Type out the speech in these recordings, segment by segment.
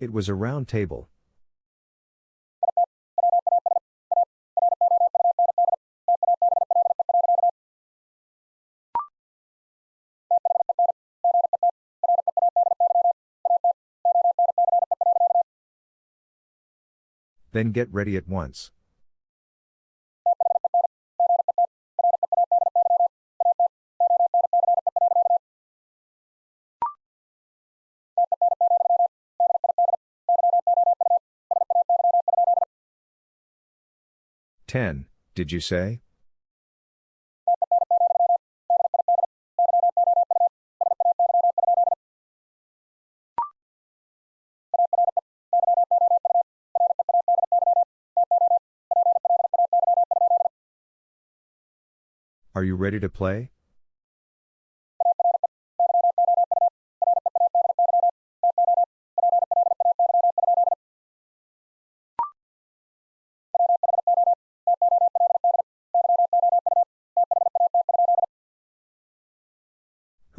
It was a round table. Then get ready at once. Ten, did you say? Are you ready to play?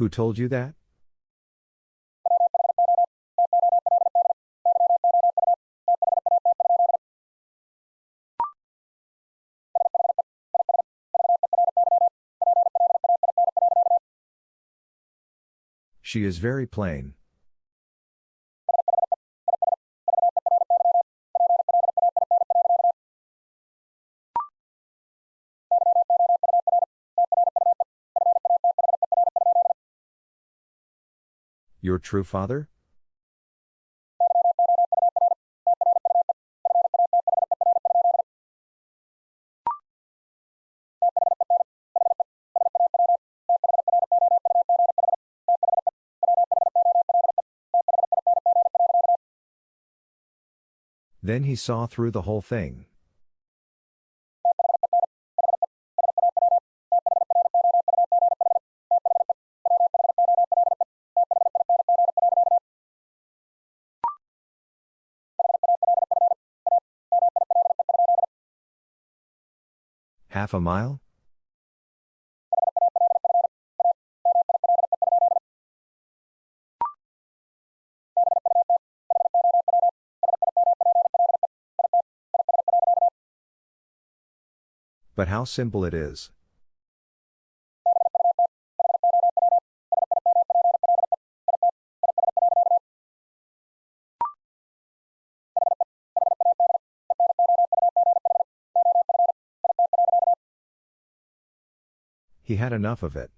Who told you that? She is very plain. Your true father? Then he saw through the whole thing. Half a mile? But how simple it is. He had enough of it.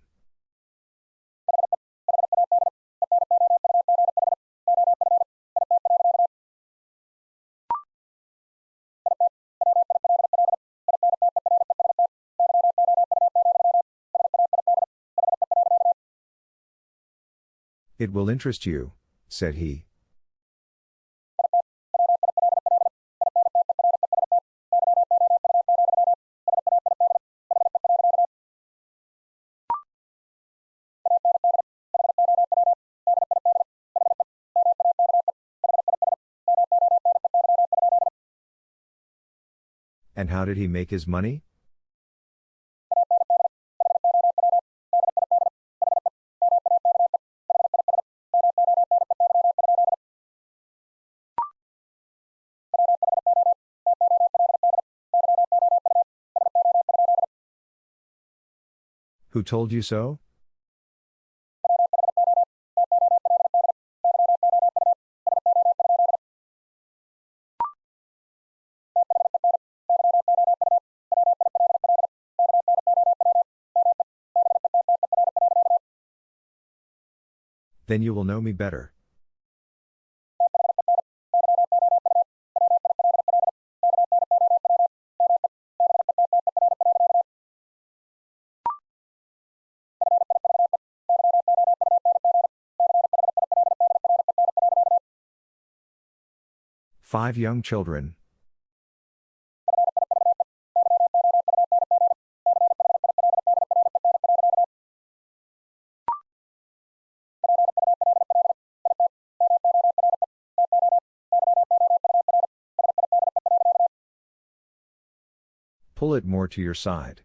It will interest you, said he. And how did he make his money? Who told you so? Then you will know me better. Five young children. pull it more to your side.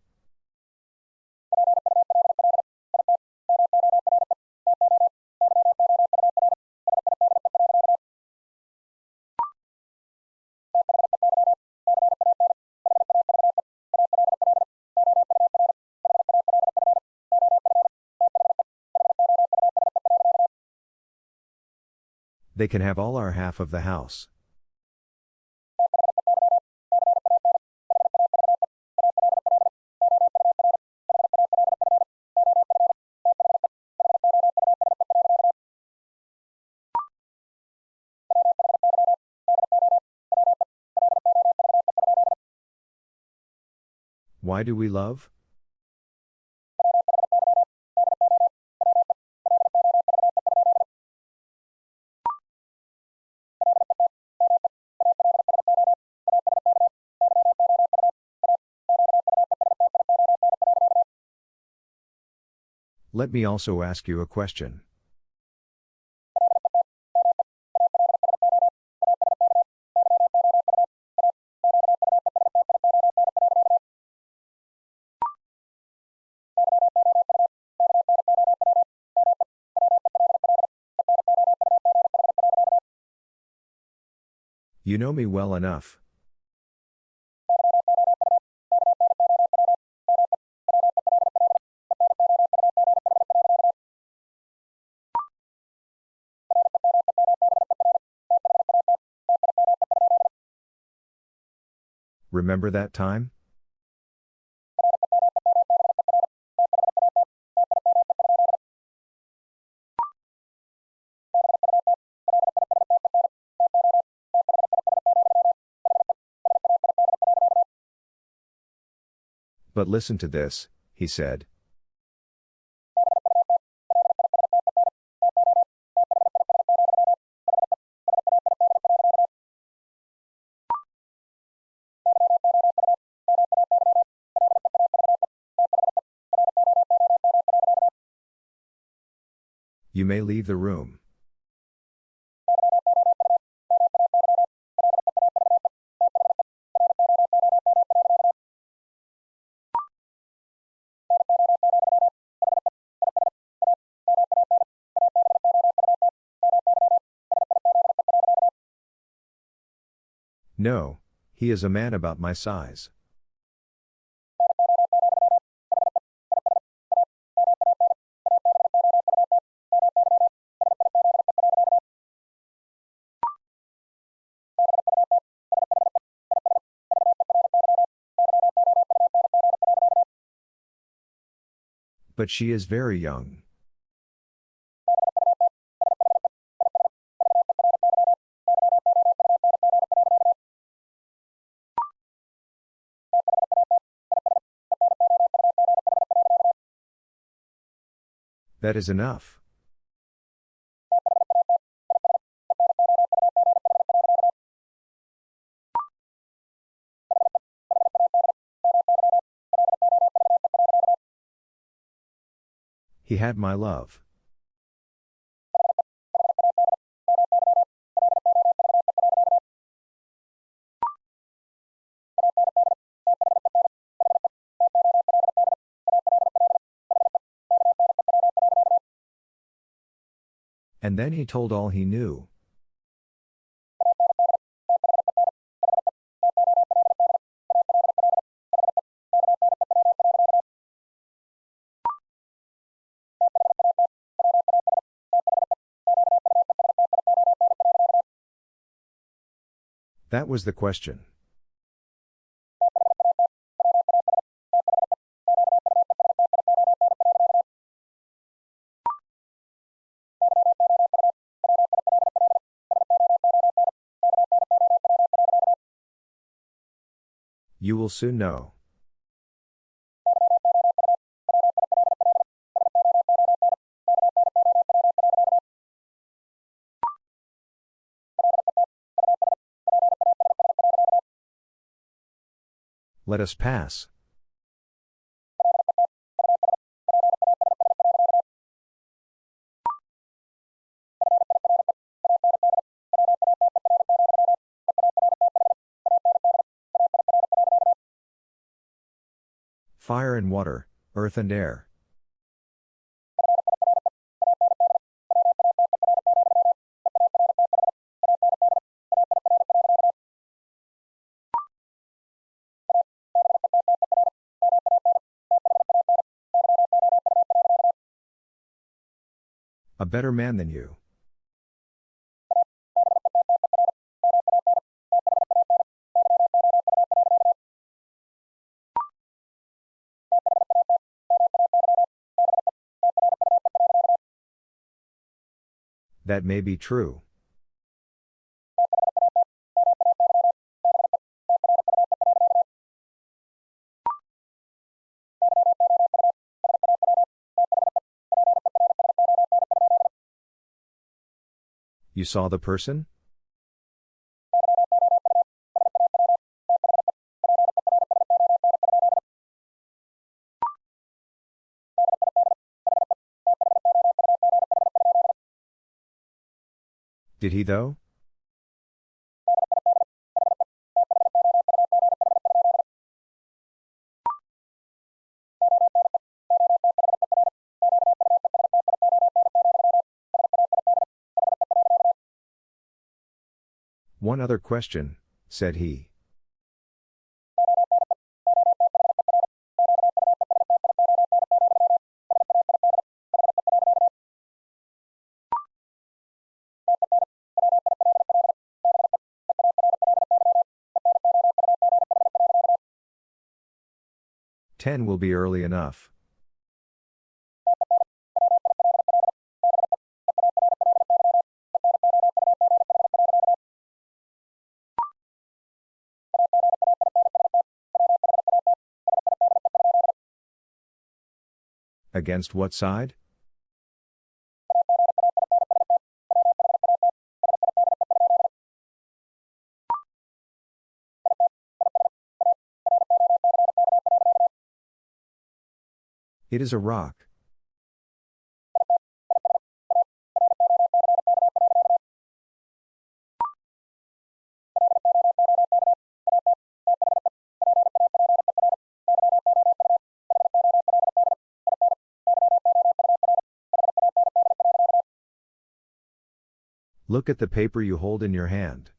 They can have all our half of the house. Why do we love? Let me also ask you a question. You know me well enough. Remember that time? But listen to this, he said. You may leave the room. No, he is a man about my size. But she is very young. That is enough. He had my love. And then he told all he knew. That was the question. You will soon know. Let us pass. Fire and water, earth and air. A better man than you. That may be true. You saw the person? Did he though? One other question, said he. Ten will be early enough. Against what side? It is a rock. Look at the paper you hold in your hand.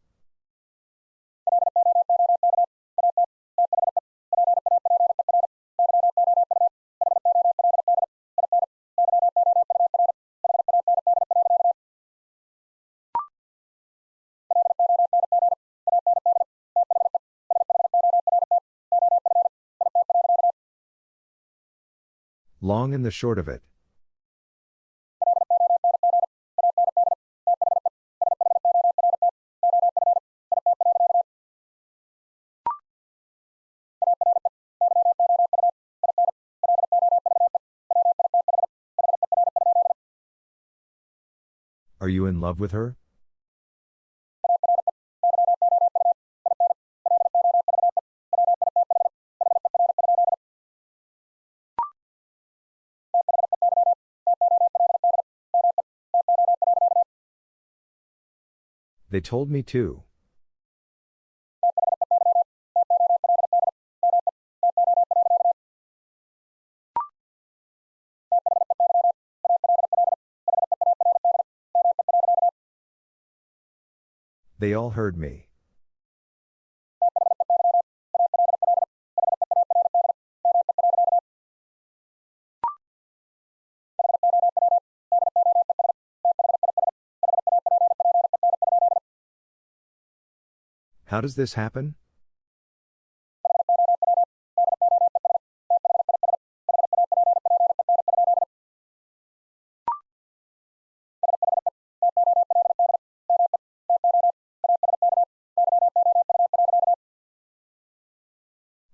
Long and the short of it. Are you in love with her? They told me to. They all heard me. How does this happen?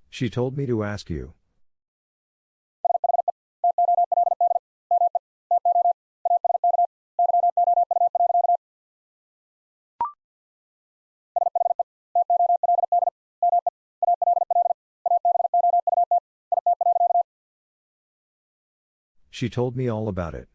She told me to ask you. She told me all about it.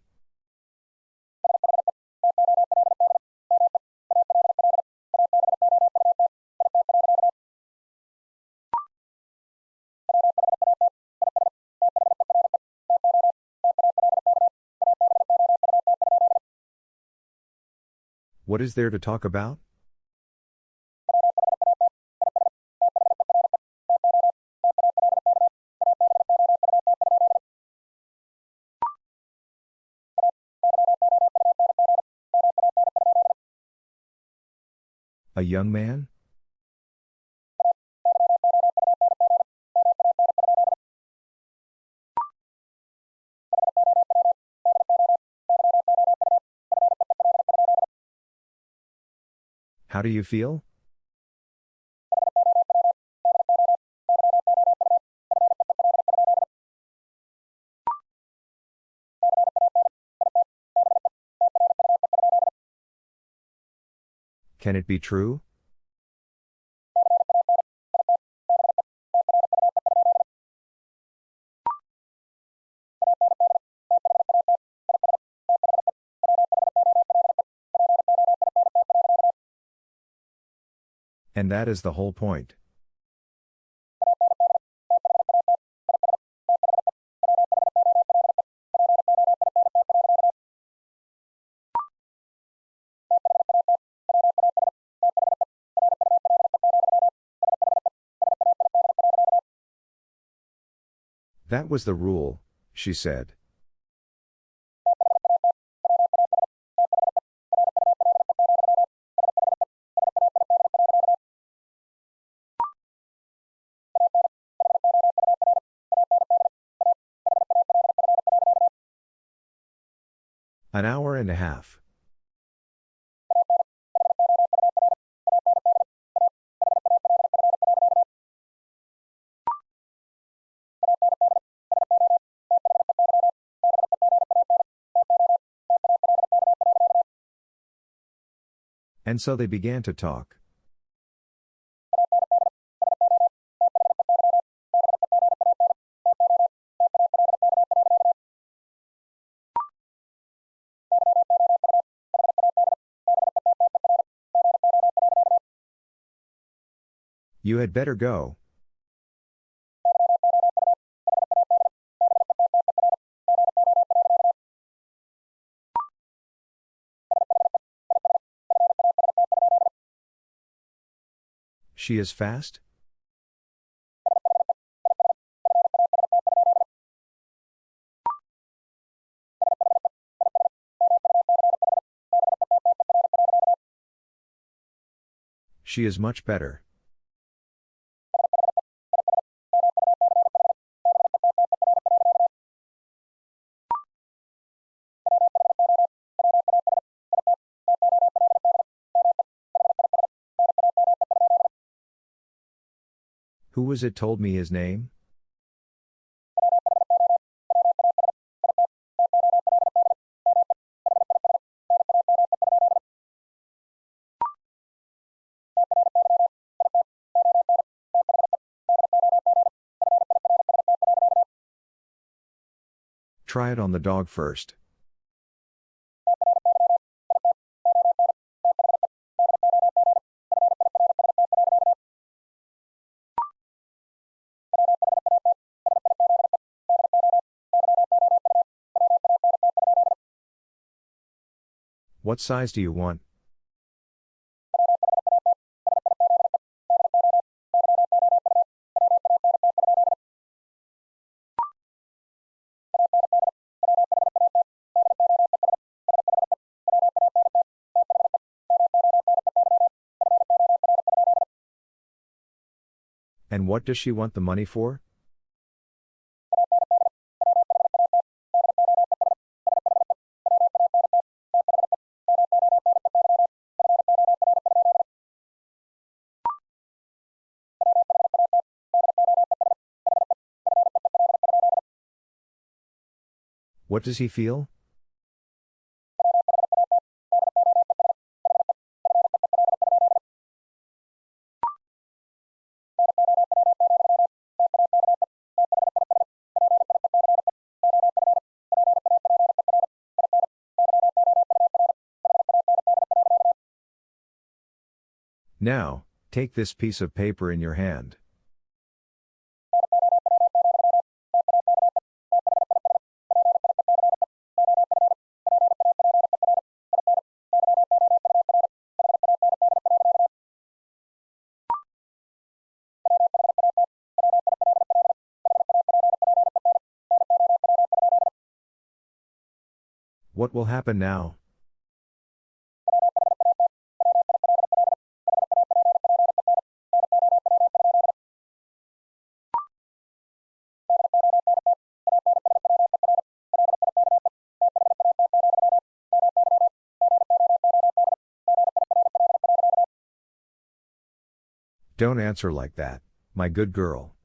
What is there to talk about? A young man? How do you feel? Can it be true? And that is the whole point. That was the rule, she said. An hour and a half. And so they began to talk. You had better go. She is fast? She is much better. Was it told me his name? Try it on the dog first. What size do you want? And what does she want the money for? What does he feel? Now, take this piece of paper in your hand. What will happen now? Don't answer like that, my good girl.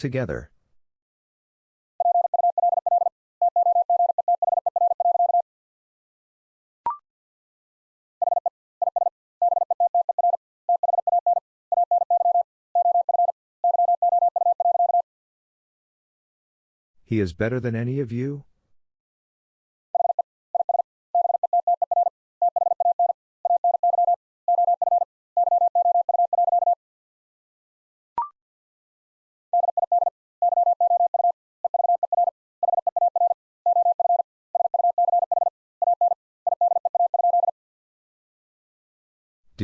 Together. He is better than any of you?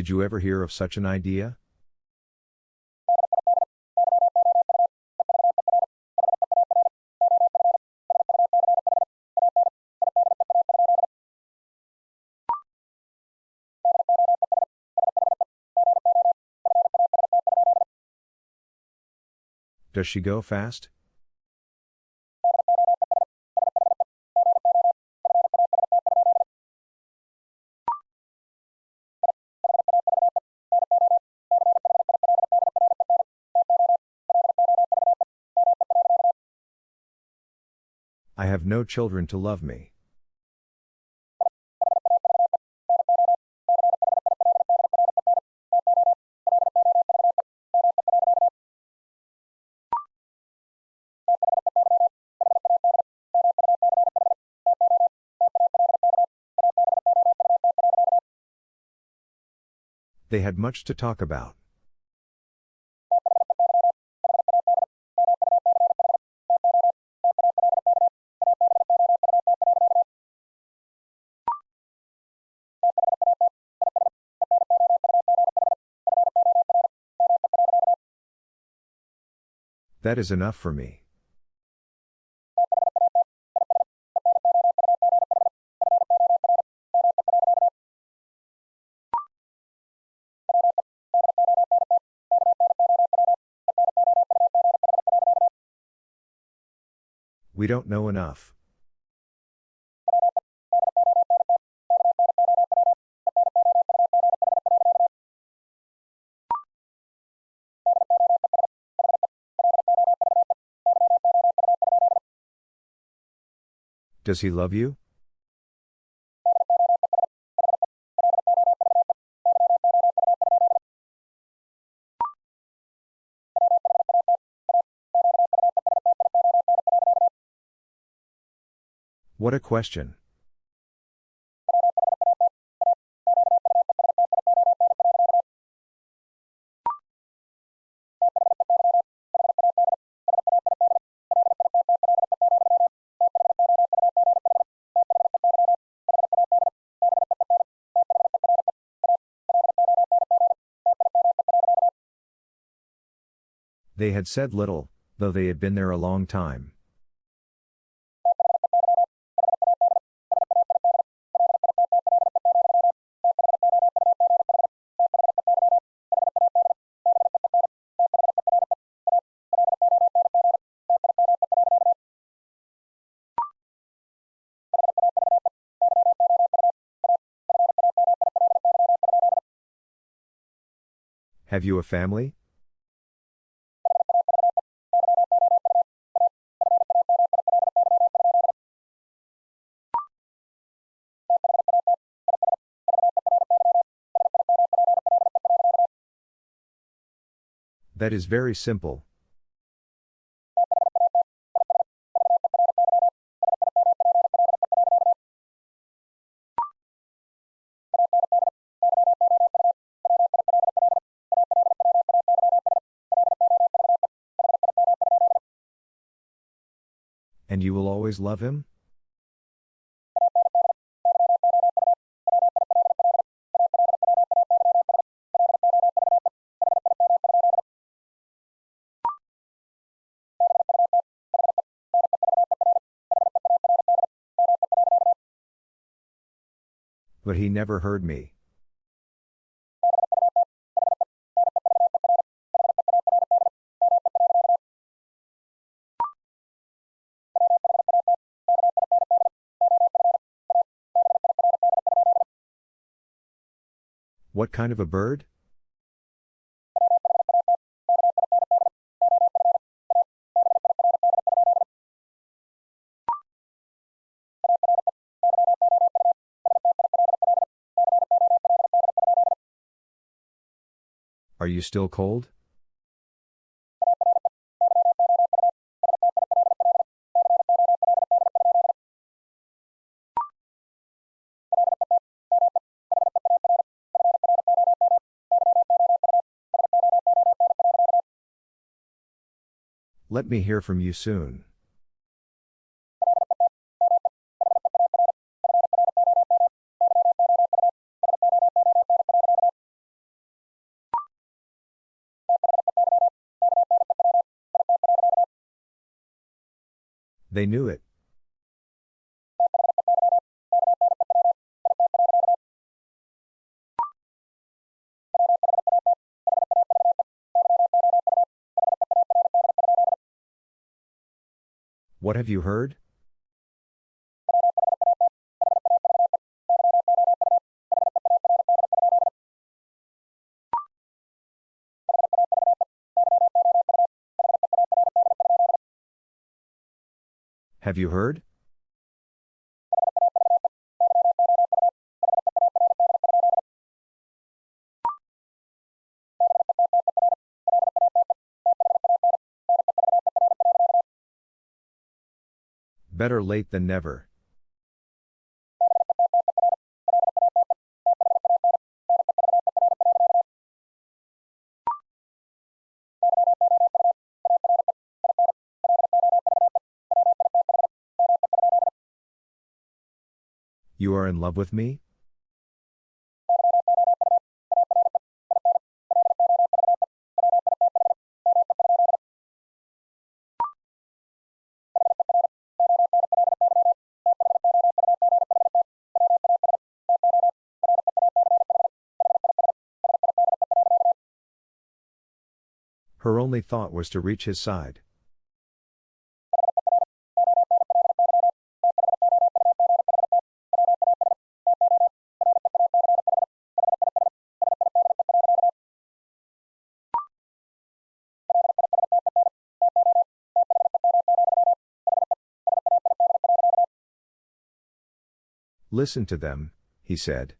Did you ever hear of such an idea? Does she go fast? No children to love me. They had much to talk about. That is enough for me. We don't know enough. Does he love you? What a question. They had said little, though they had been there a long time. Have you a family? That is very simple. And you will always love him? But he never heard me. What kind of a bird? Are you still cold? Let me hear from you soon. They knew it. What have you heard? Have you heard? Better late than never. Are in love with me? Her only thought was to reach his side. Listen to them, he said.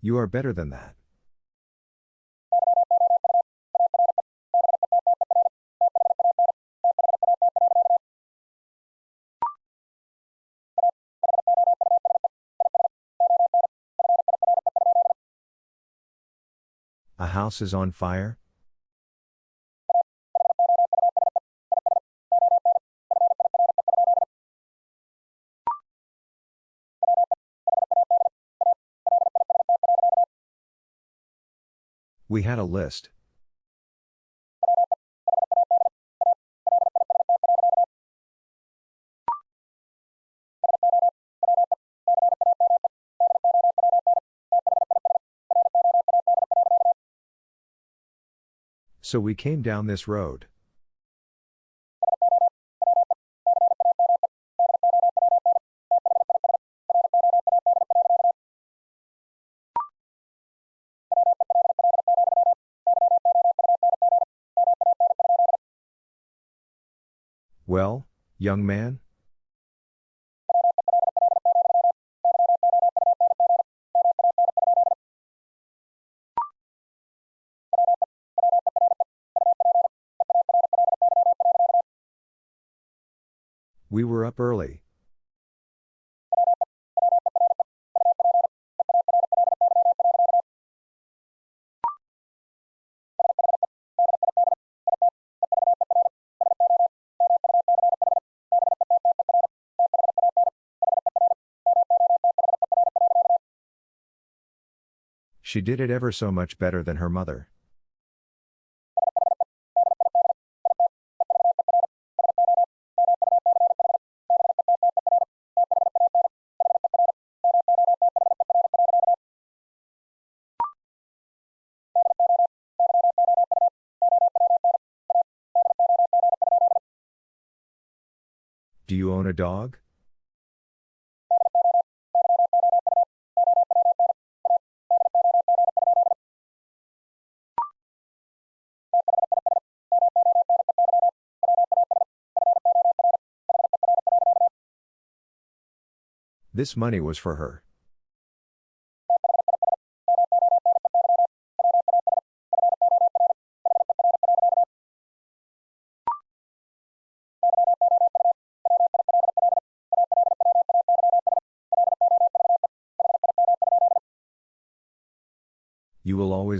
You are better than that. A house is on fire? We had a list. So we came down this road. Well, young man? Up early. She did it ever so much better than her mother. A dog? This money was for her.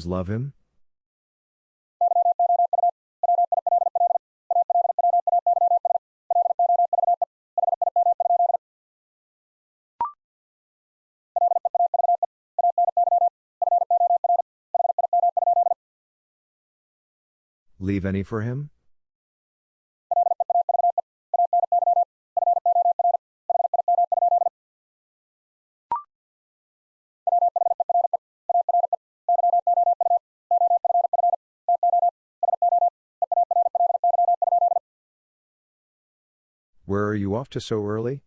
Always love him? Leave any for him? Where are you off to so early?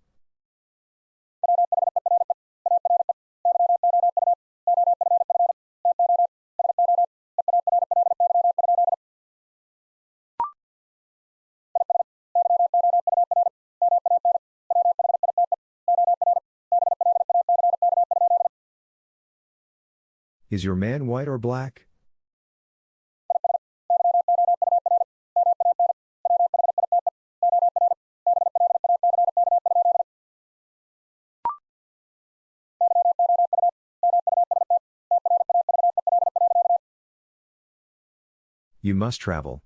Is your man white or black? You must travel.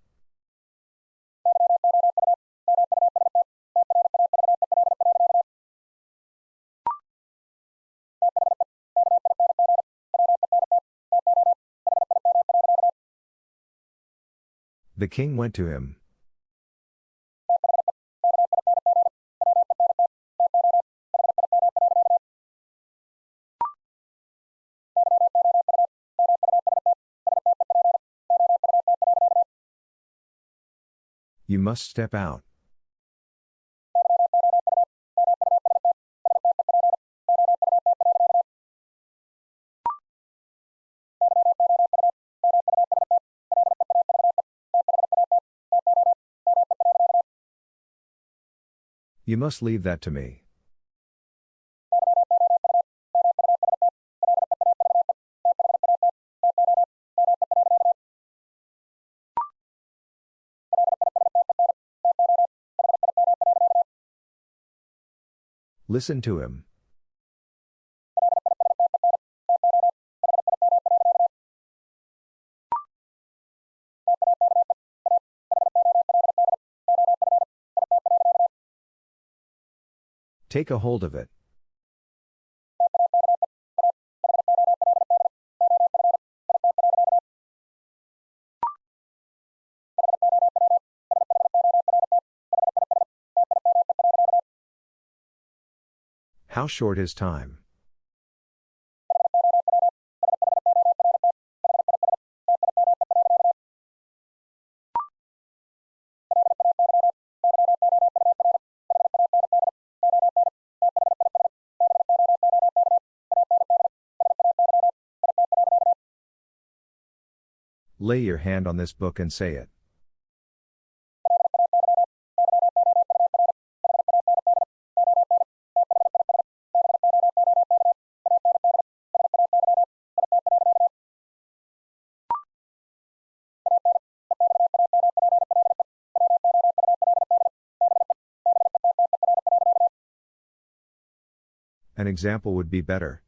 The king went to him. You must step out. You must leave that to me. Listen to him. Take a hold of it. How short is time? Lay your hand on this book and say it. Example would be better.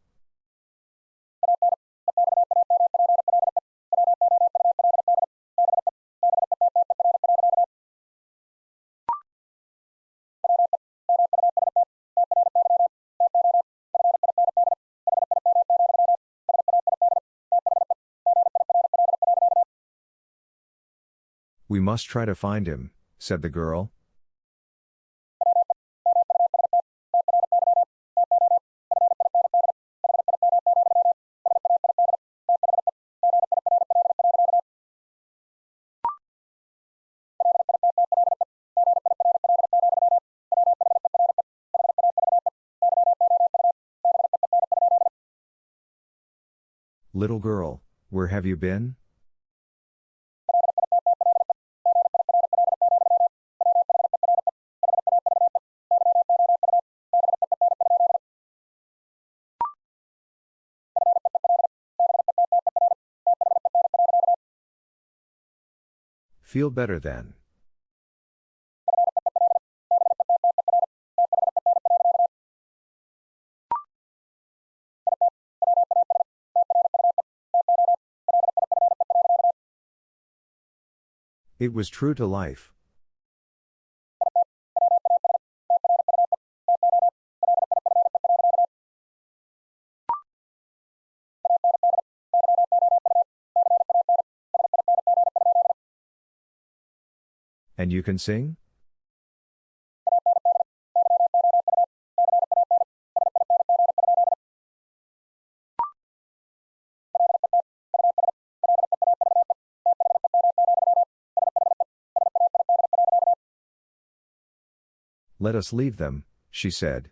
We must try to find him, said the girl. Little girl, where have you been? Feel better then. It was true to life. And you can sing? Let us leave them, she said.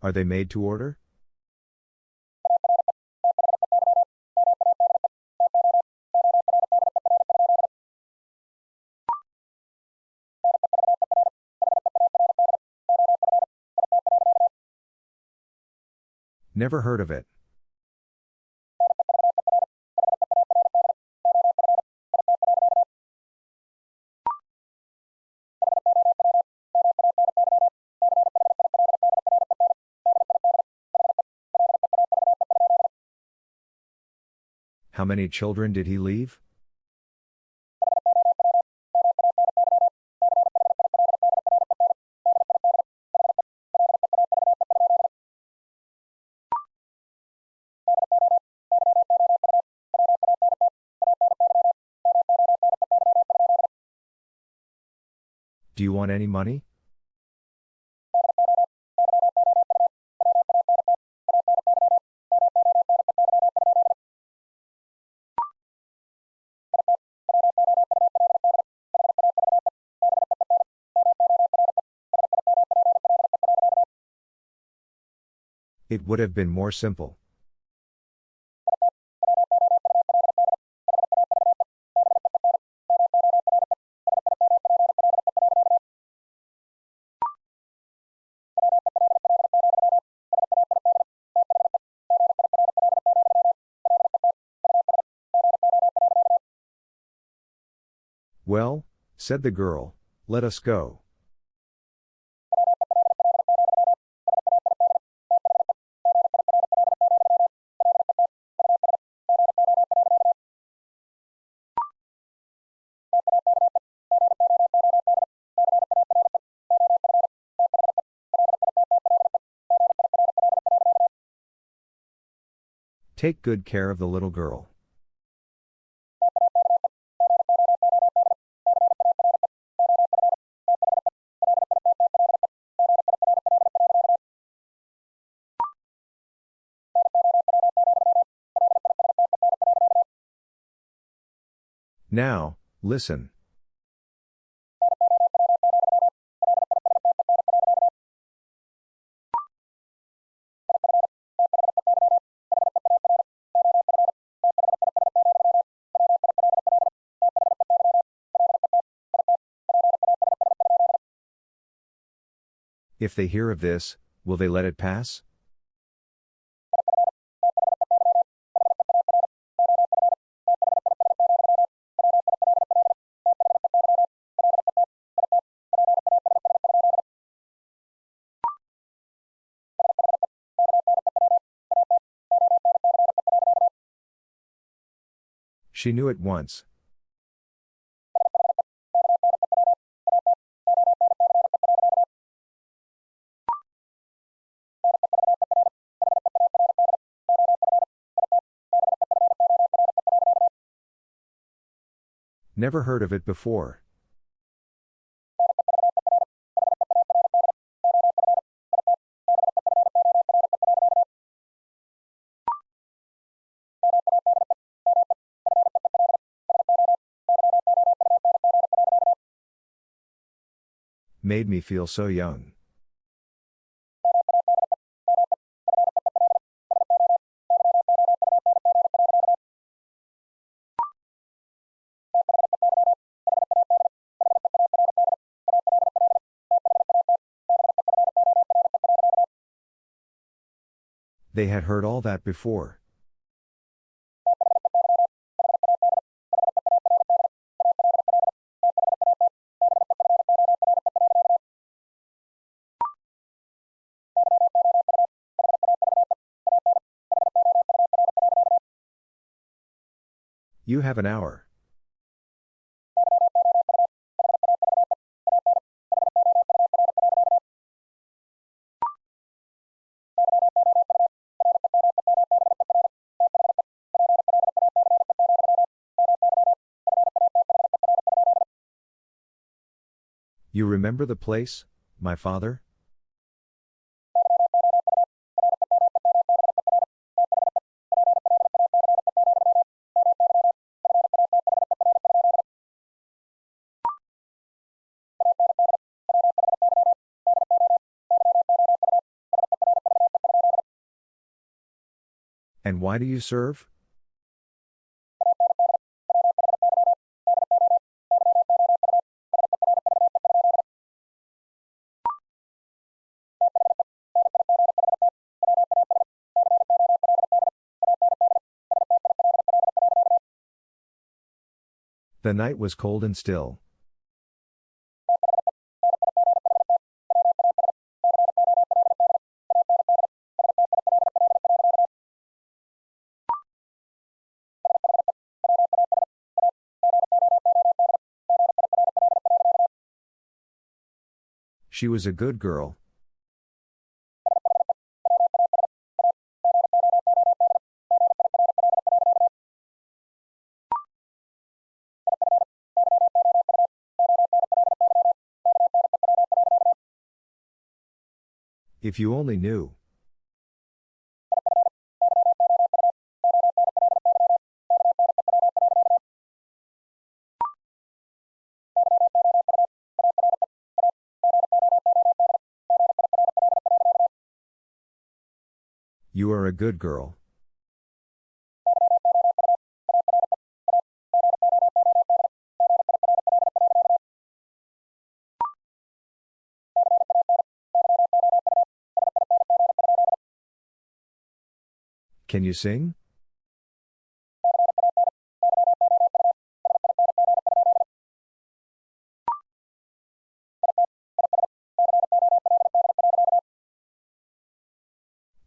Are they made to order? Never heard of it. How many children did he leave? Do you want any money? It would have been more simple. Said the girl, let us go. Take good care of the little girl. Now, listen. If they hear of this, will they let it pass? She knew at once. Never heard of it before. Made me feel so young. They had heard all that before. You have an hour. You remember the place, my father? Why do you serve? The night was cold and still. She was a good girl. If you only knew. A good girl. Can you sing?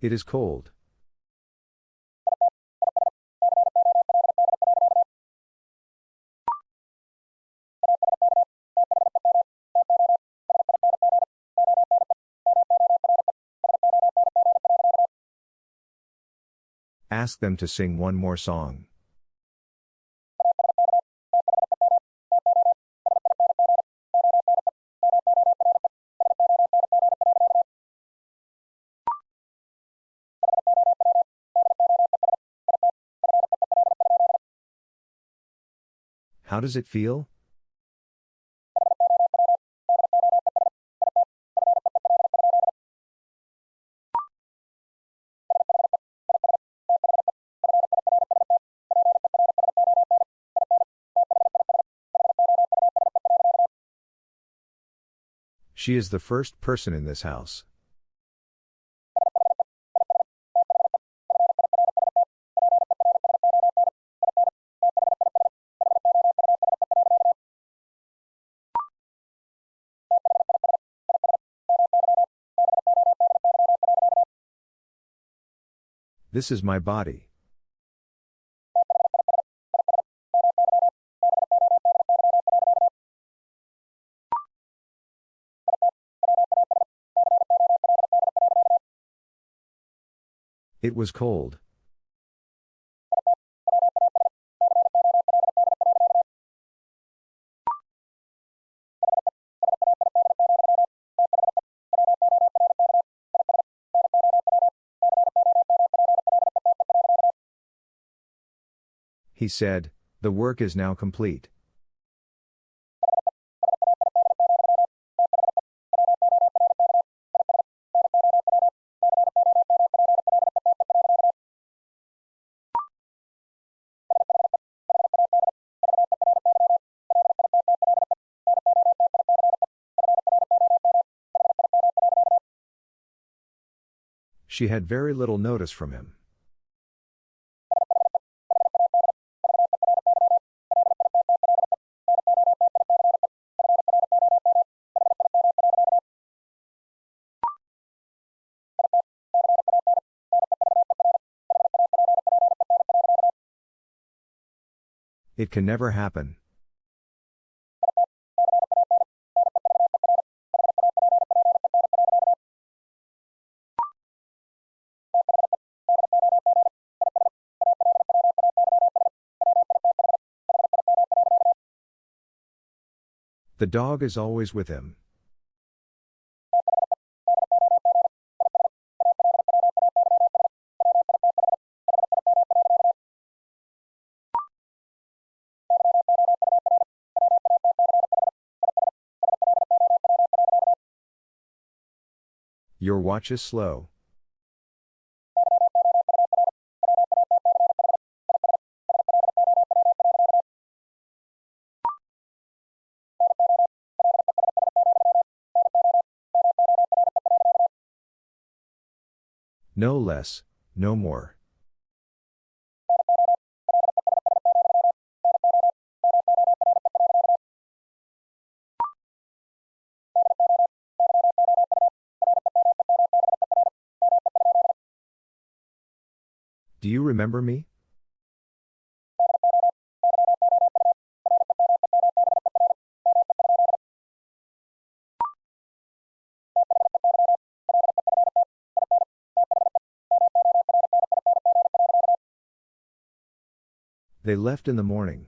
It is cold. Ask them to sing one more song. How does it feel? She is the first person in this house. This is my body. It was cold. He said, The work is now complete. She had very little notice from him. It can never happen. The dog is always with him. Your watch is slow. No less, no more. Do you remember me? They left in the morning.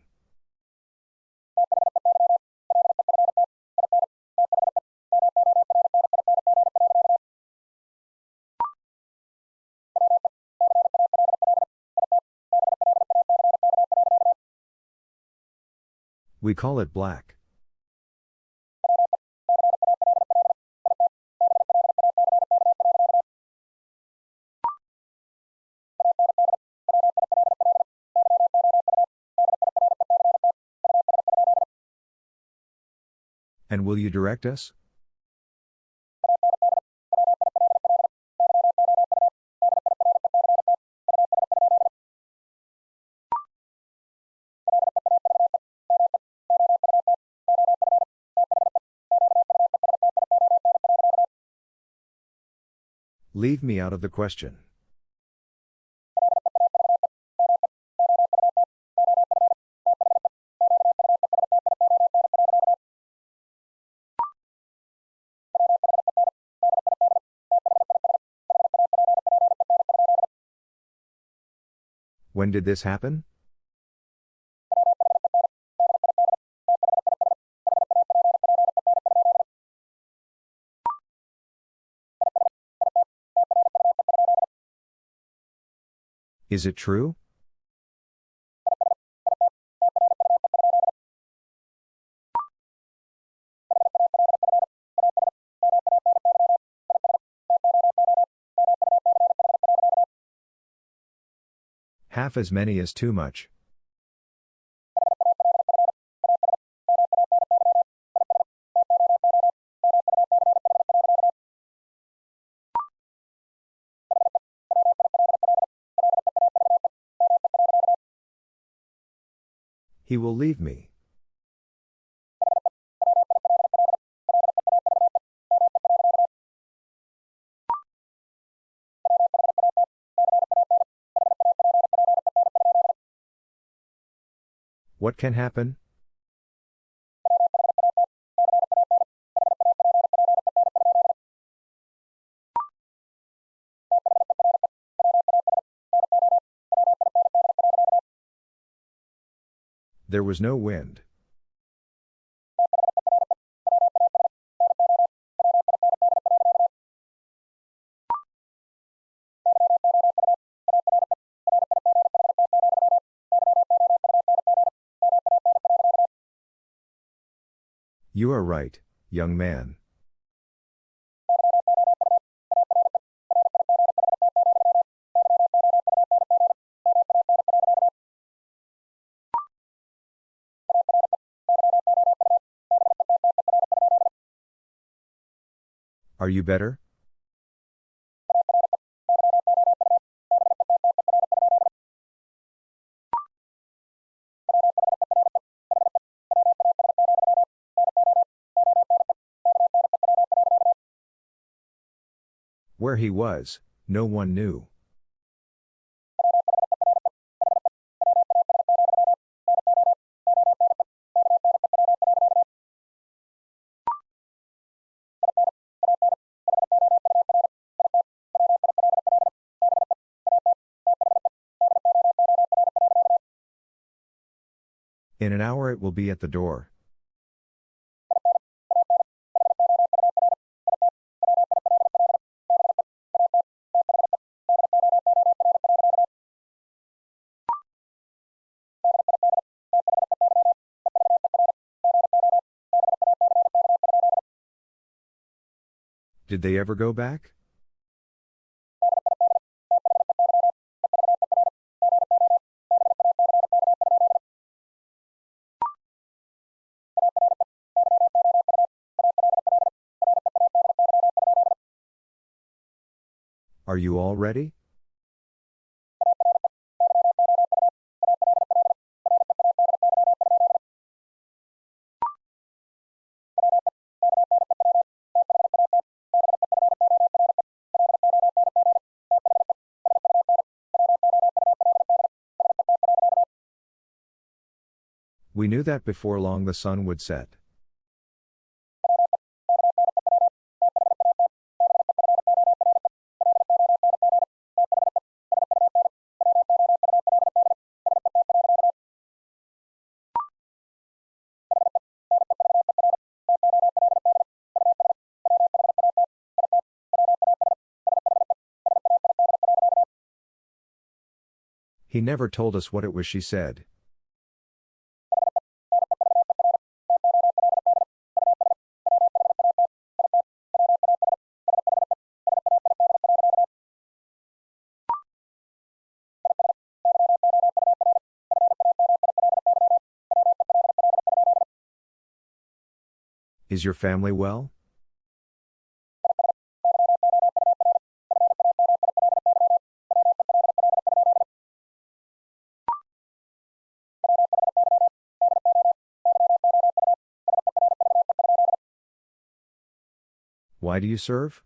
We call it black. Will you direct us? Leave me out of the question. When did this happen? Is it true? Half as many is too much. He will leave me. What can happen? There was no wind. You are right, young man. Are you better? Where he was, no one knew. In an hour it will be at the door. Did they ever go back? Are you all ready? We knew that before long the sun would set. He never told us what it was she said. Is your family well? Why do you serve?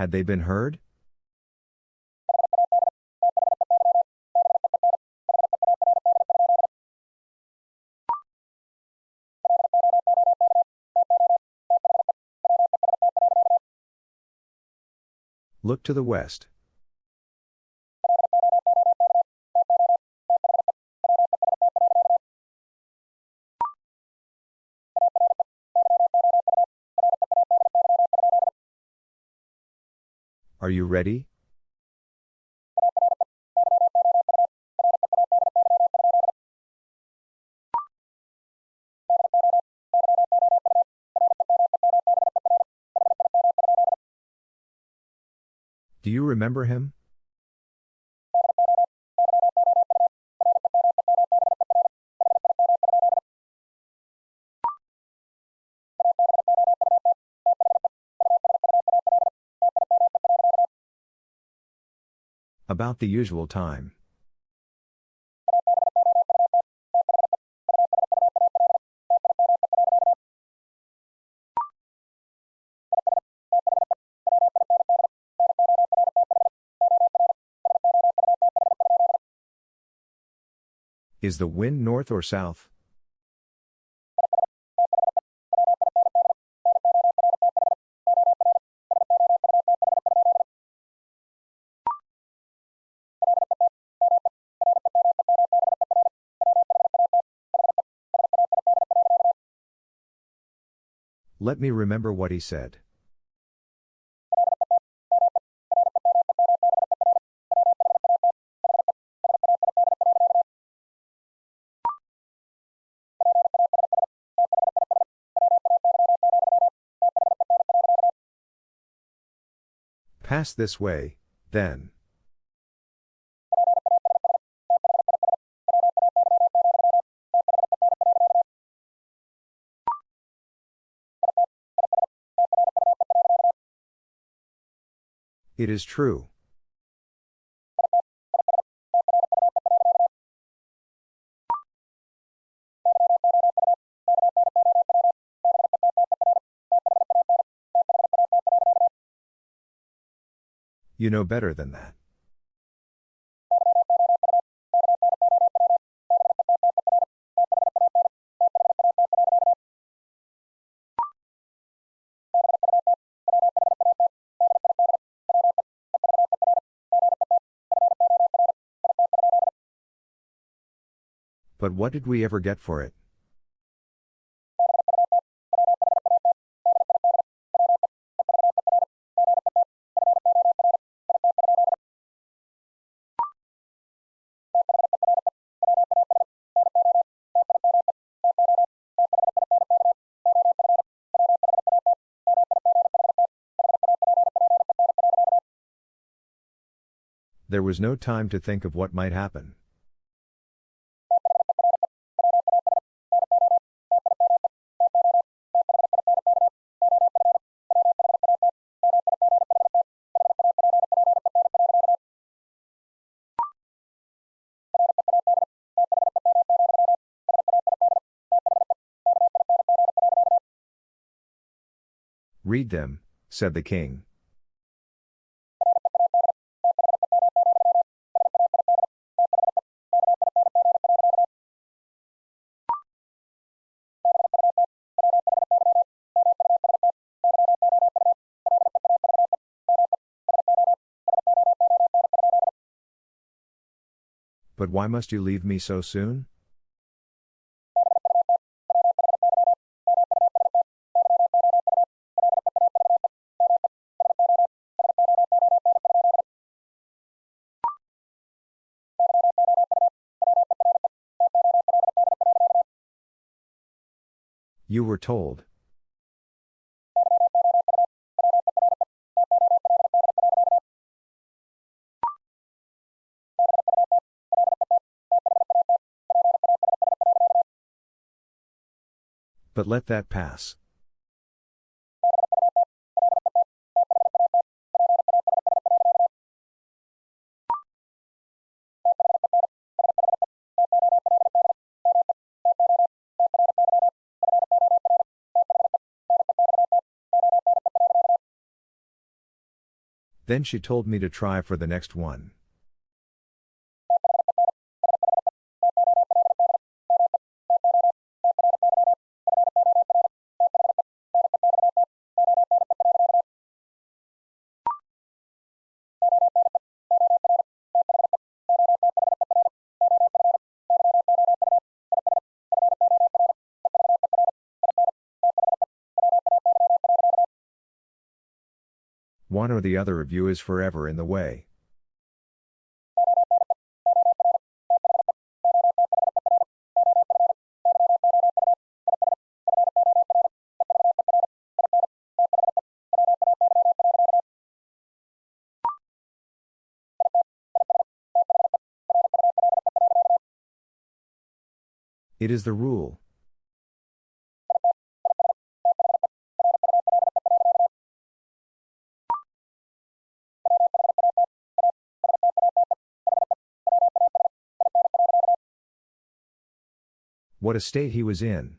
Had they been heard? Look to the west. Are you ready? Do you remember him? About the usual time. Is the wind north or south? Let me remember what he said. Pass this way, then. It is true. You know better than that. But what did we ever get for it? There was no time to think of what might happen. Read them, said the king. But why must you leave me so soon? You were told. But let that pass. Then she told me to try for the next one. One or the other of you is forever in the way. It is the rule. What a state he was in.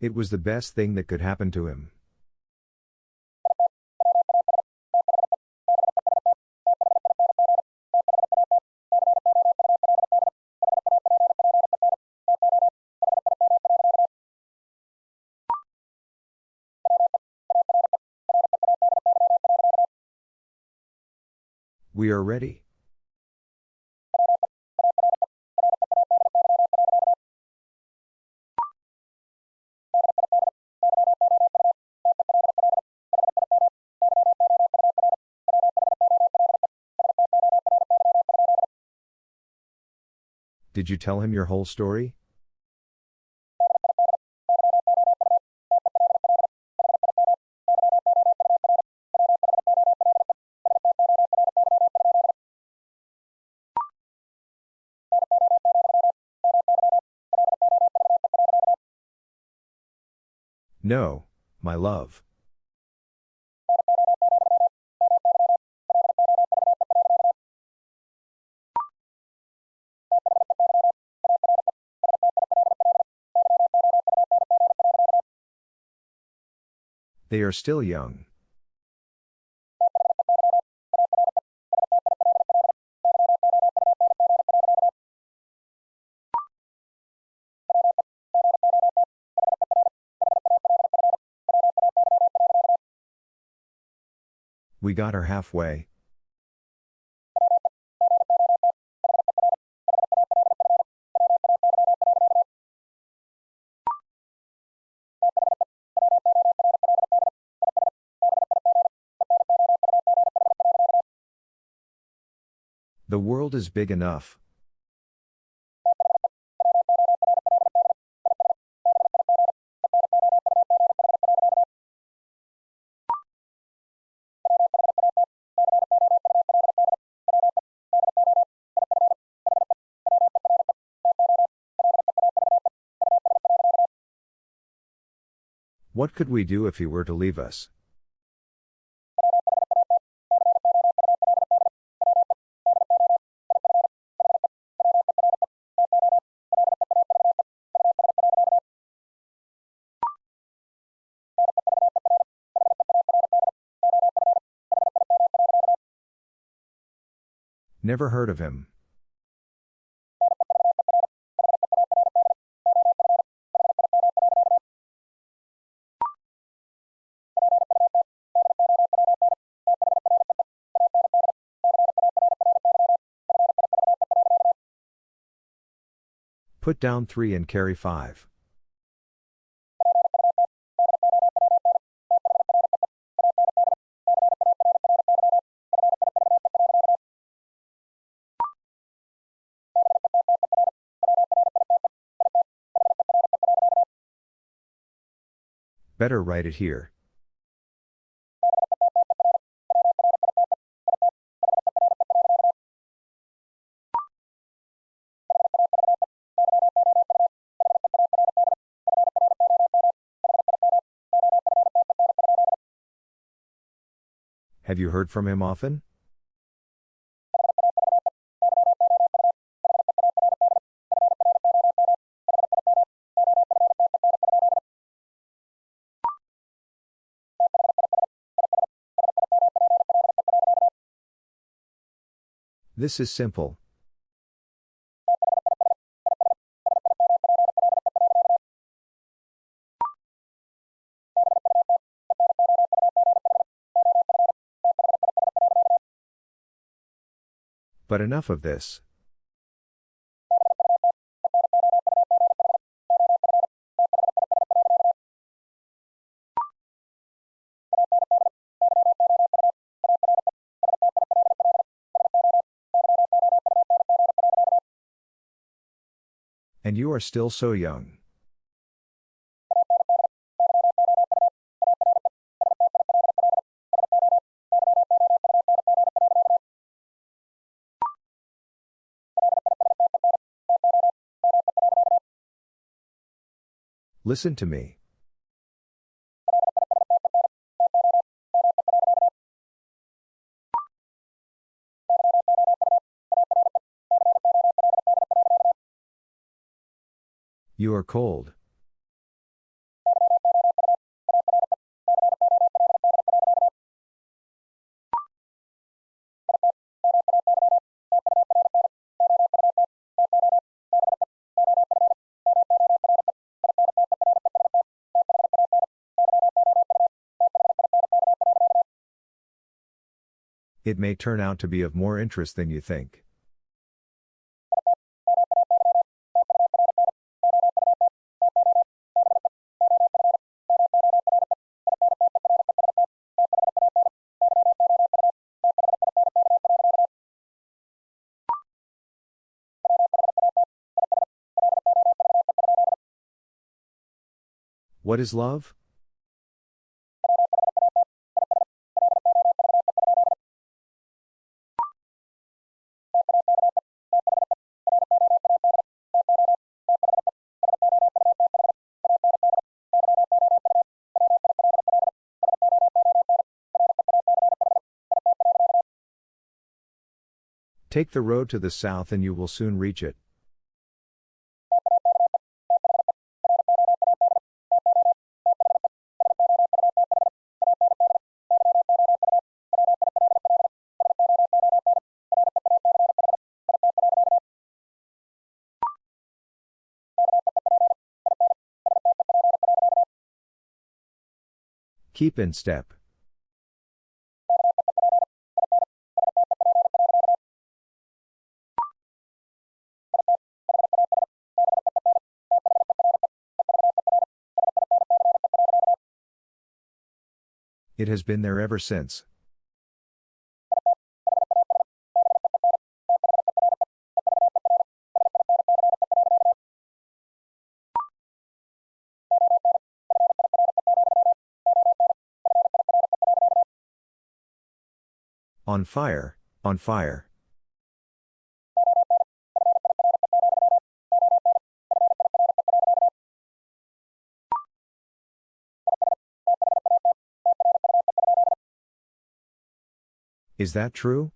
It was the best thing that could happen to him. We are ready. Did you tell him your whole story? No, my love. They are still young. We got her halfway. The world is big enough. What could we do if he were to leave us? Never heard of him. Put down three and carry five. Better write it here. Have you heard from him often? This is simple. But enough of this. And you are still so young. Listen to me. You are cold. It may turn out to be of more interest than you think. What is love? Take the road to the south and you will soon reach it. Keep in step. It has been there ever since. On fire, on fire. Is that true?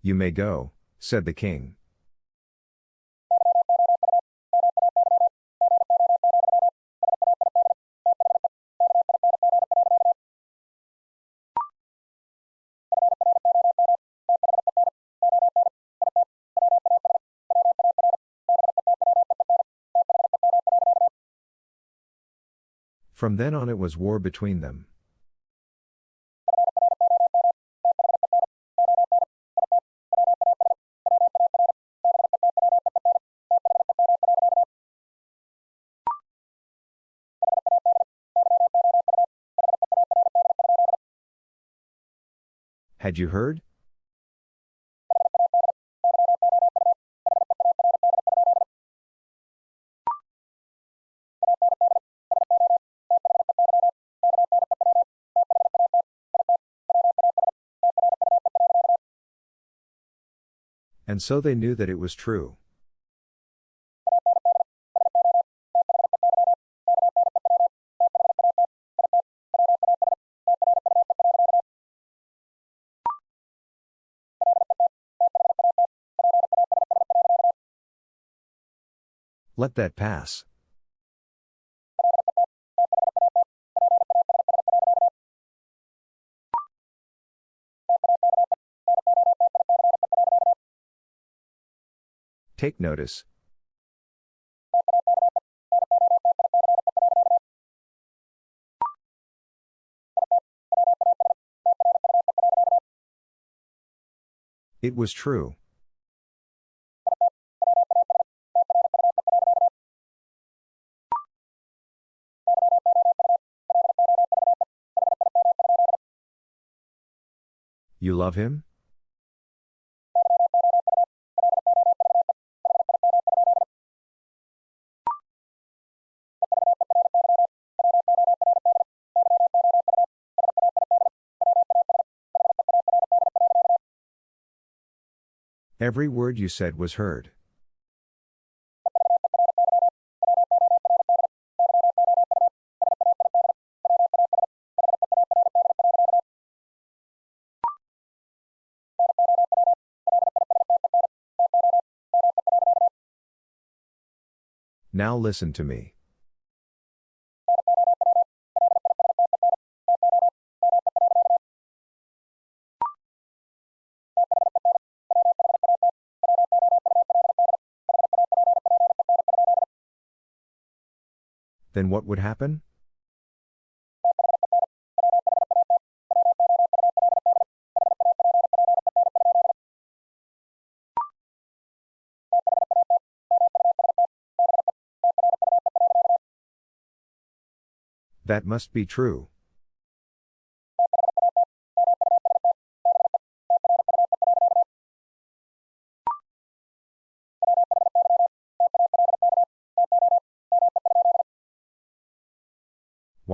You may go, said the king. From then on it was war between them. Had you heard? And so they knew that it was true. Let that pass. Take notice. It was true. You love him? Every word you said was heard. Now listen to me. Then what would happen? That must be true.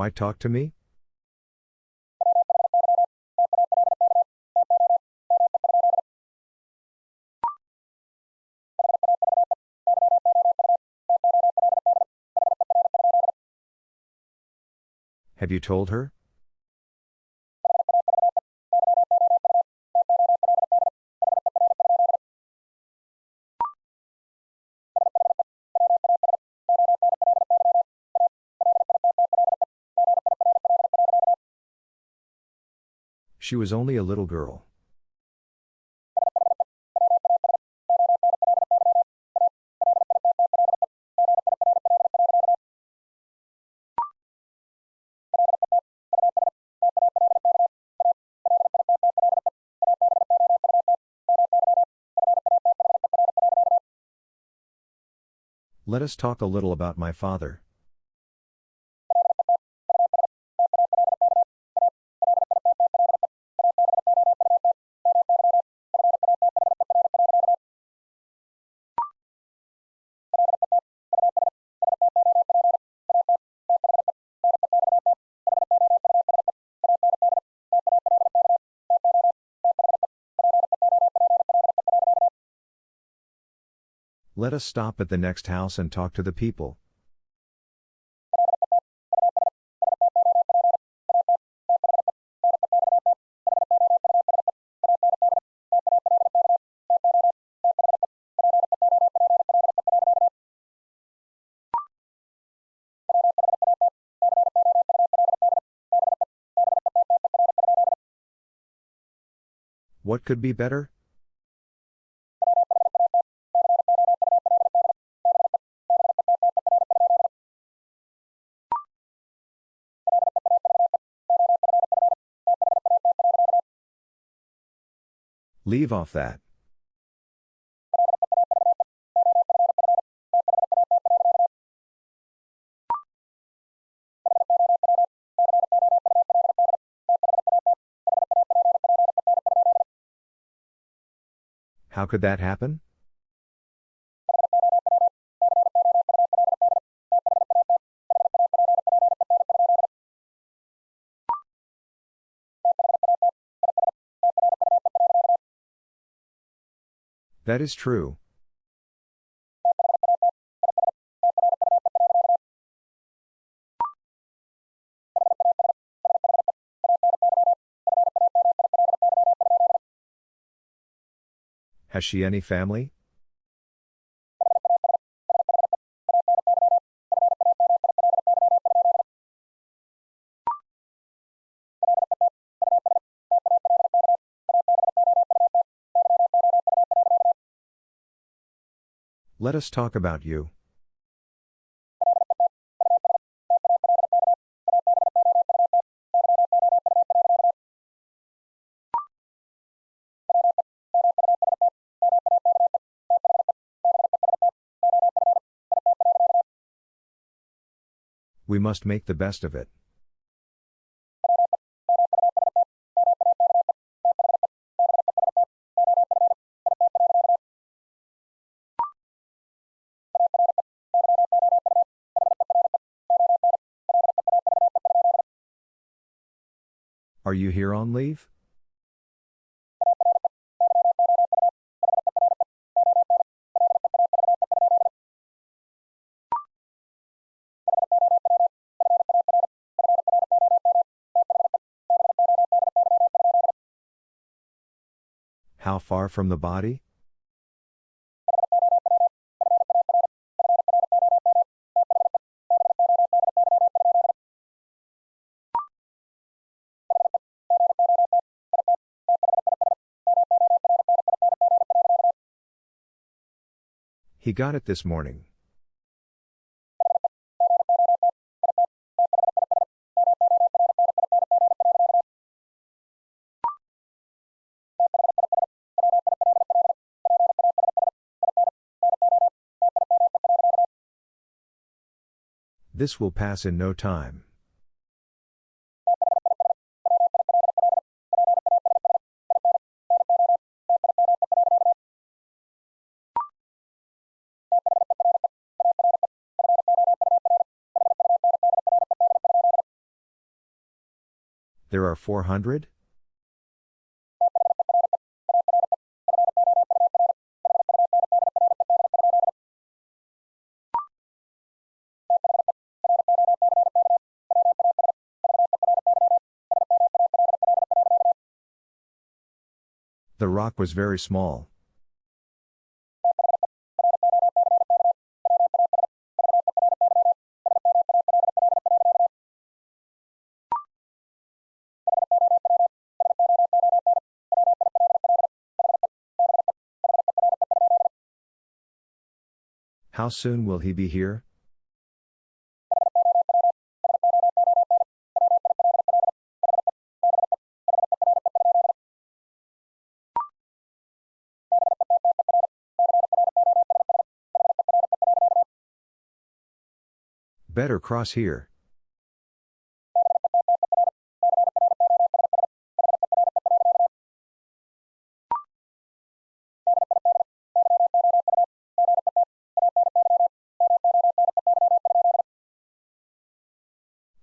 Why talk to me? Have you told her? She was only a little girl. Let us talk a little about my father. Let us stop at the next house and talk to the people. What could be better? Leave off that. How could that happen? That is true. Has she any family? Let us talk about you. We must make the best of it. Are you here on leave? How far from the body? He got it this morning. This will pass in no time. are 400? The rock was very small. How soon will he be here? Better cross here.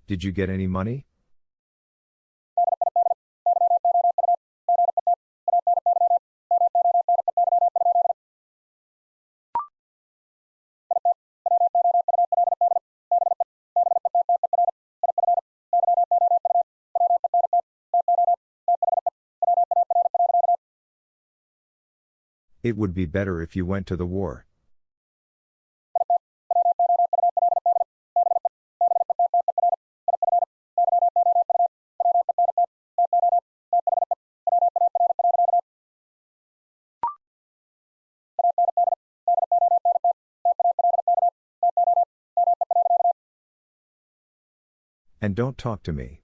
Did you get any money? It would be better if you went to the war. Don't talk to me.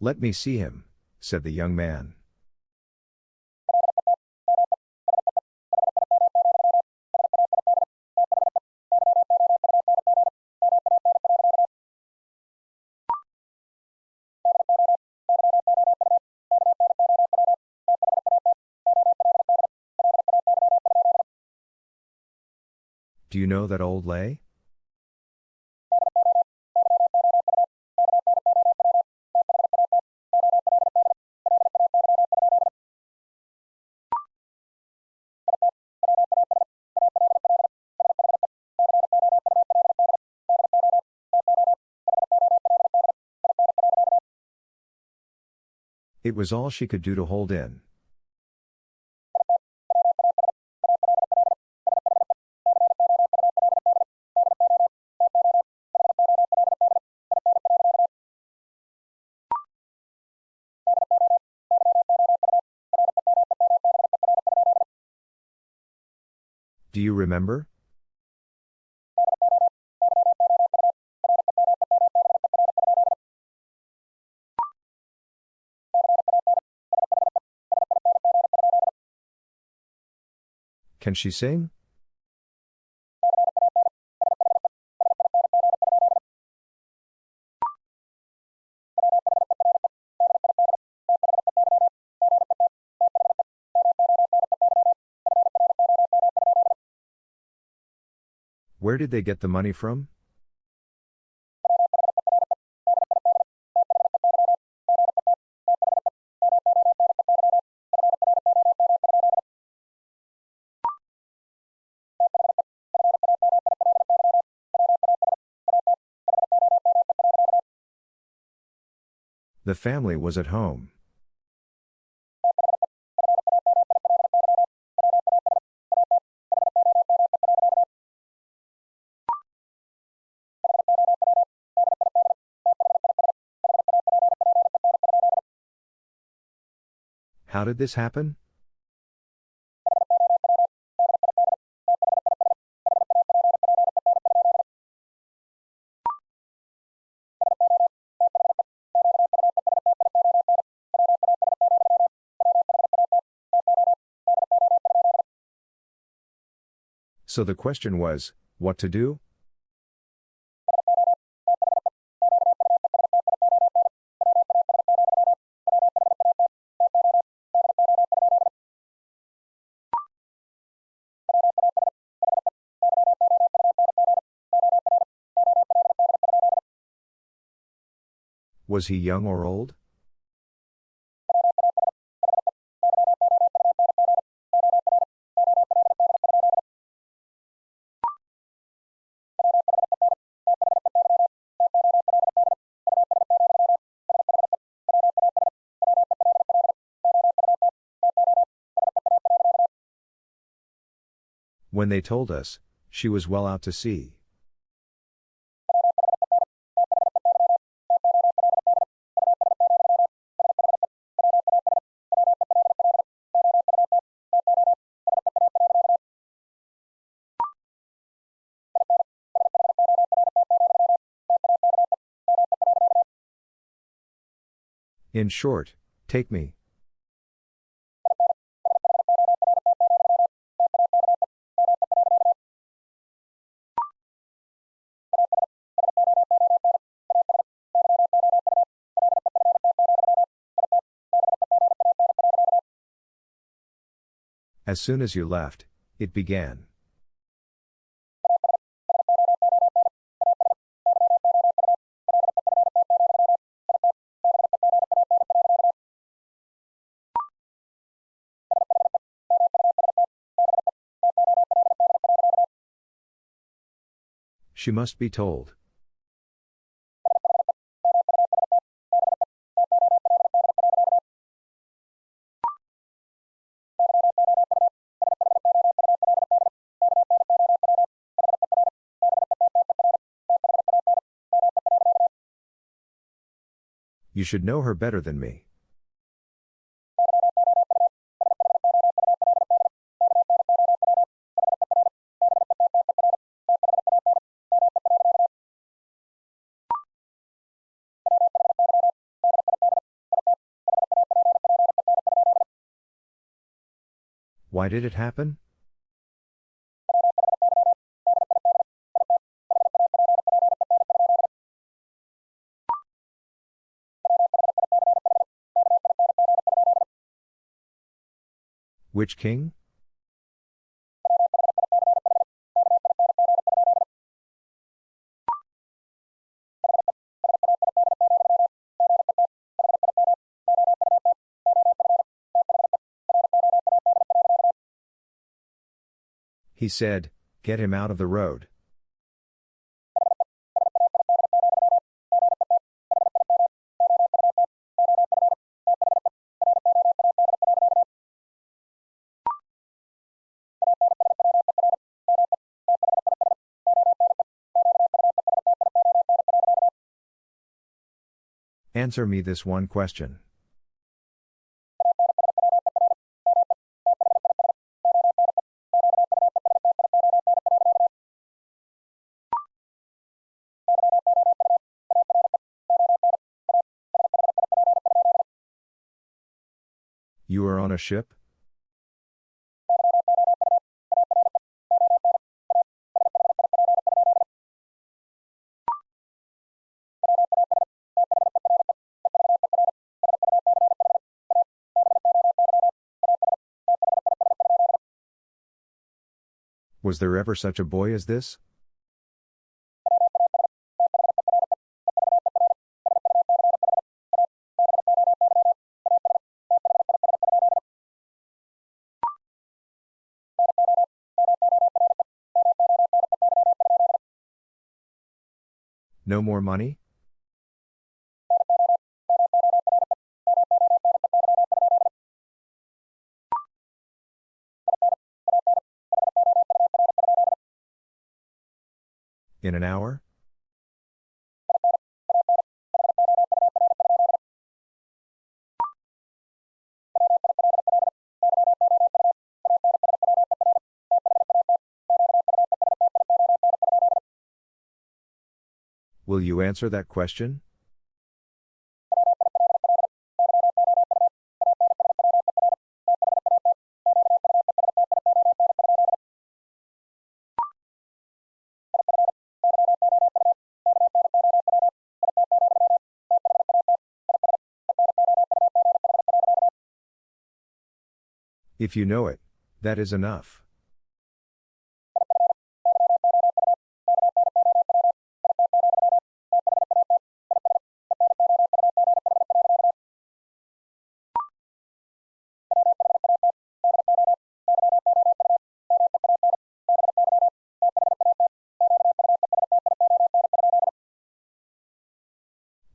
Let me see him, said the young man. Do you know that old lay? It was all she could do to hold in. Remember? Can she sing? Where did they get the money from? The family was at home. Did this happen? So the question was, what to do? Was he young or old? When they told us, she was well out to sea. In short, take me. As soon as you left, it began. She must be told. You should know her better than me. Why did it happen? Which king? He said, Get him out of the road. Answer me this one question. Ship? Was there ever such a boy as this? No more money? In an hour? Will you answer that question? If you know it, that is enough.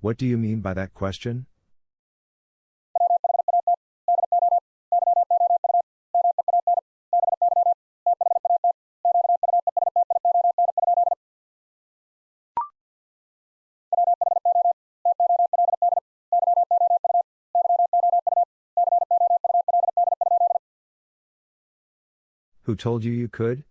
What do you mean by that question? Who told you you could?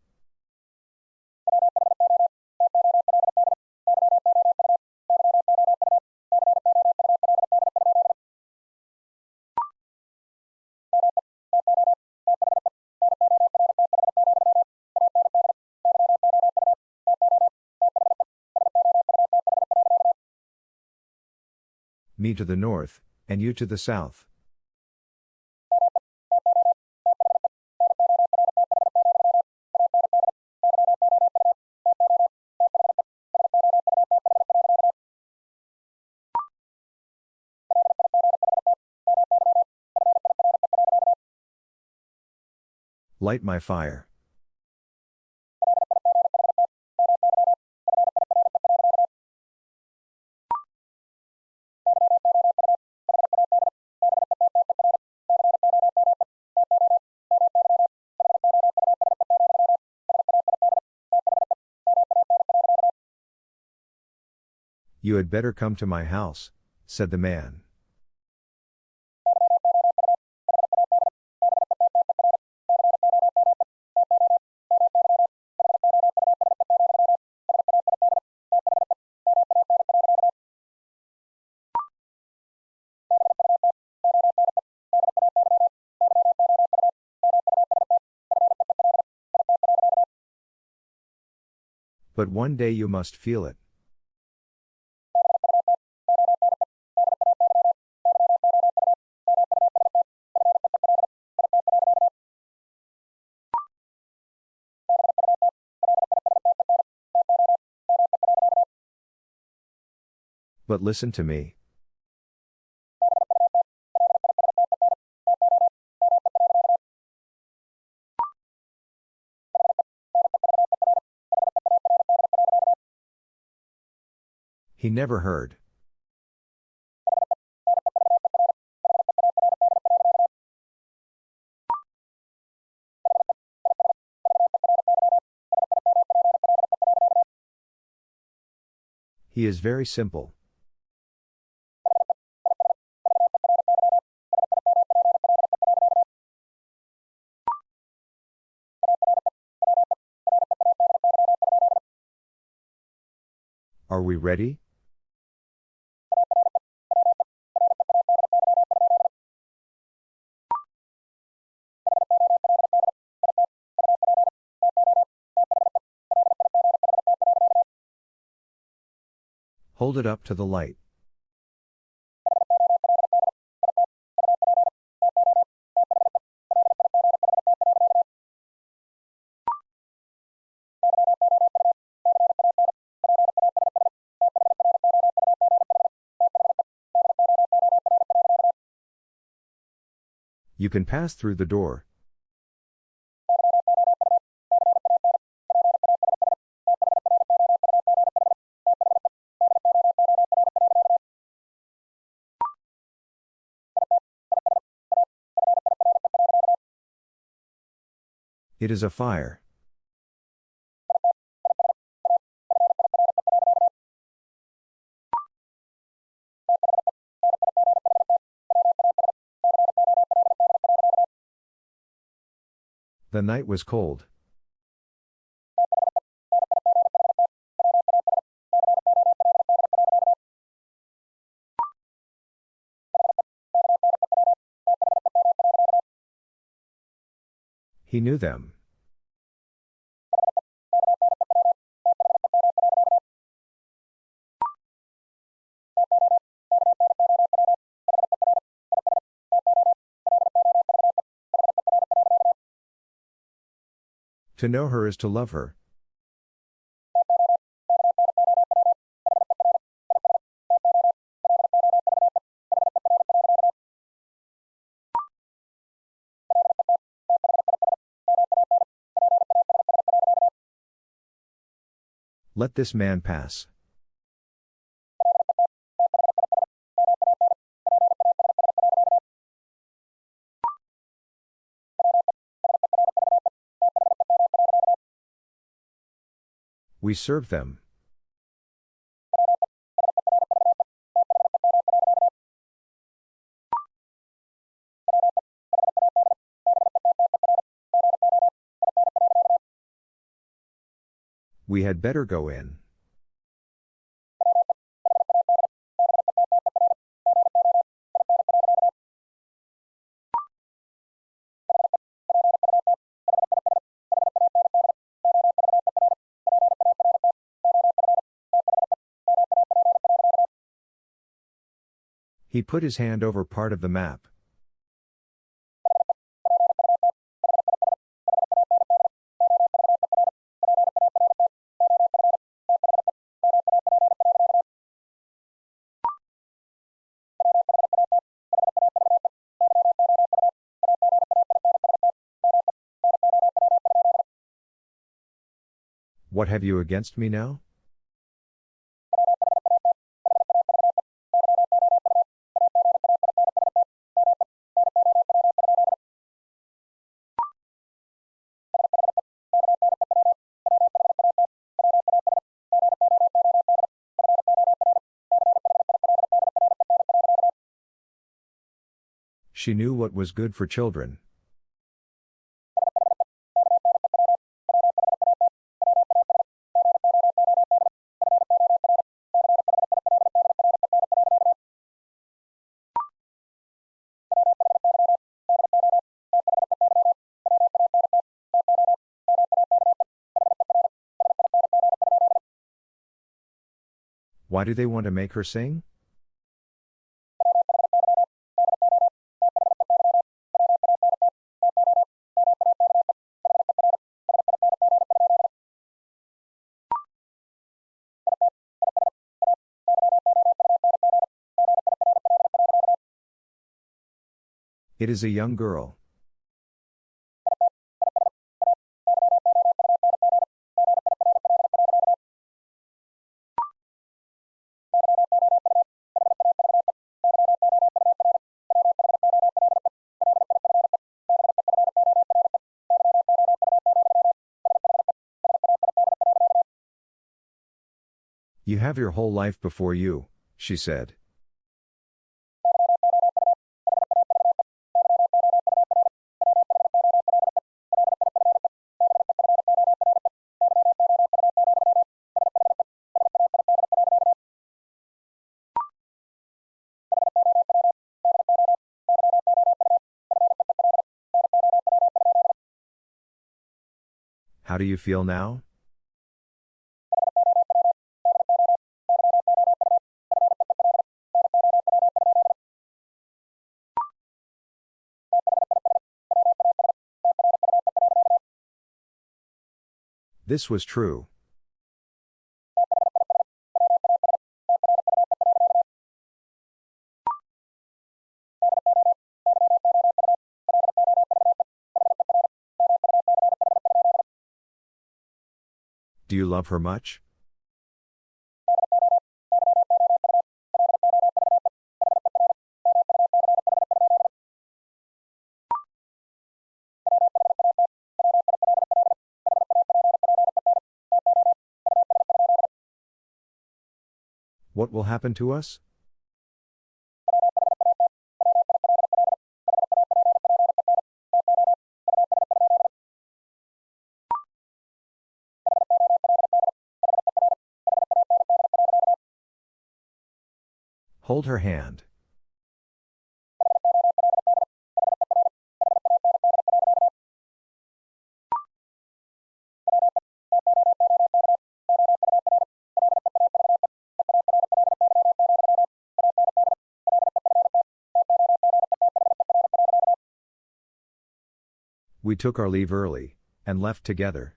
To the north, and you to the south. Light my fire. You had better come to my house, said the man. But one day you must feel it. But listen to me. He never heard. He is very simple. Are we ready? Hold it up to the light. You can pass through the door. It is a fire. The night was cold. He knew them. To know her is to love her. Let this man pass. we serve them. We had better go in. He put his hand over part of the map. What have you against me now? She knew what was good for children. Why do they want to make her sing? It is a young girl. You have your whole life before you, she said. Do you feel now? This was true. Love her much? What will happen to us? Hold her hand. We took our leave early, and left together.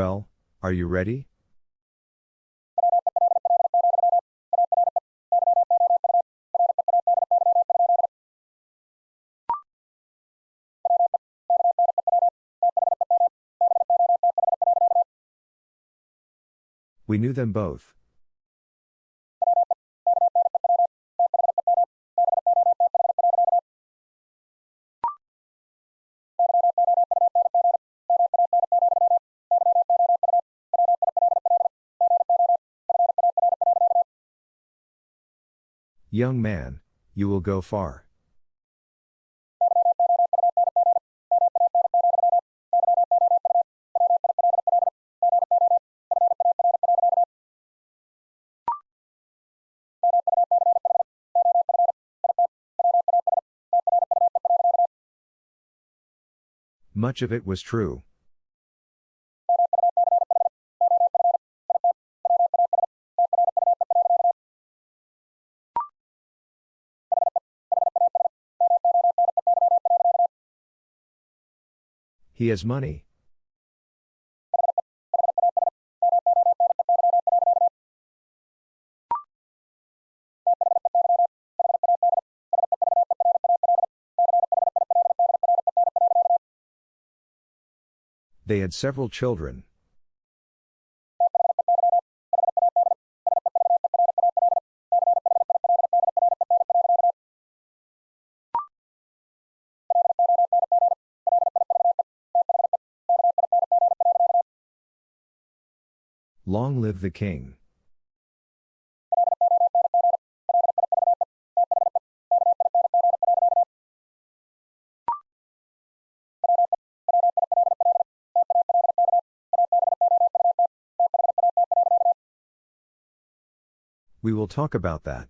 Well, are you ready? We knew them both. Young man, you will go far. Much of it was true. He has money. They had several children. Long live the king. We will talk about that.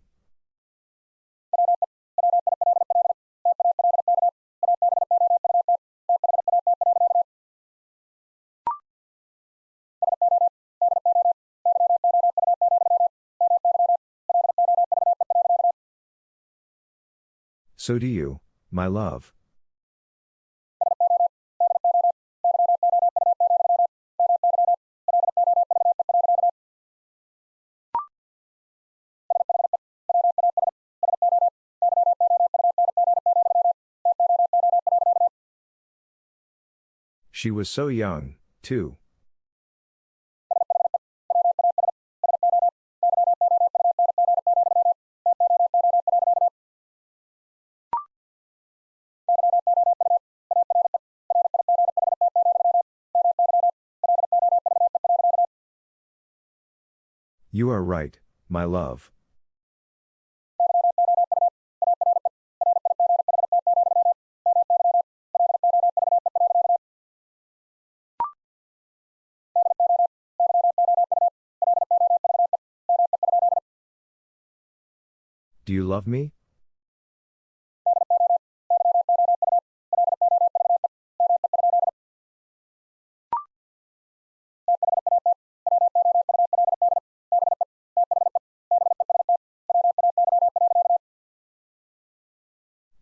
So do you, my love. She was so young, too. Are right, my love. Do you love me?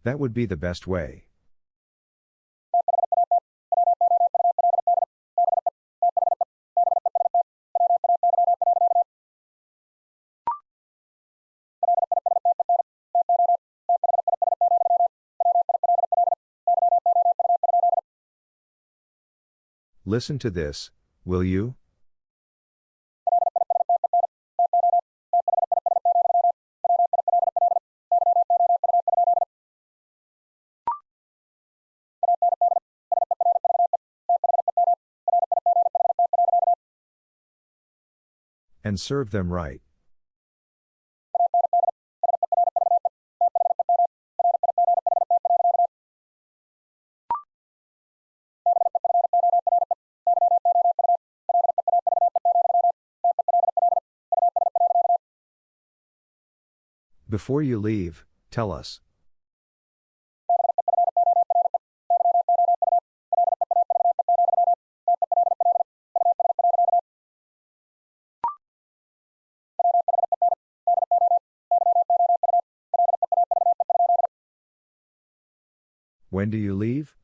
That would be the best way. Listen to this, will you? Serve them right. Before you leave, tell us. When do you leave?